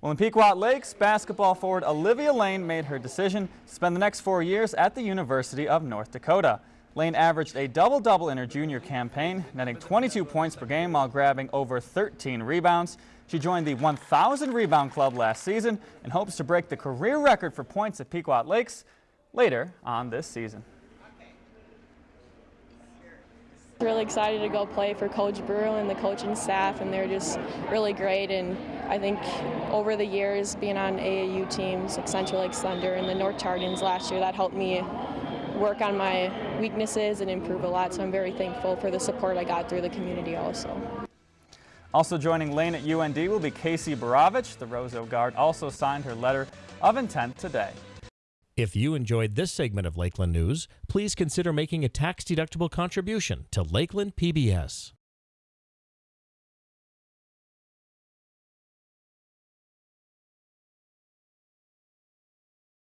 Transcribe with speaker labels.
Speaker 1: Well, in Pequot Lakes, basketball forward Olivia Lane made her decision to spend the next four years at the University of North Dakota. Lane averaged a double-double in her junior campaign, netting 22 points per game while grabbing over 13 rebounds. She joined the 1,000 rebound club last season and hopes to break the career record for points at Pequot Lakes later on this season.
Speaker 2: Really excited to go play for Coach Brew and the coaching staff, and they're just really great. And I think over the years, being on AAU teams like Central Lake Thunder and the North Tartans last year, that helped me work on my weaknesses and improve a lot. So I'm very thankful for the support I got through the community also.
Speaker 1: Also joining Lane at UND will be Casey Borovich. The Roseau guard also signed her letter of intent today.
Speaker 3: If you enjoyed this segment of Lakeland News, please consider making a tax-deductible contribution to Lakeland PBS.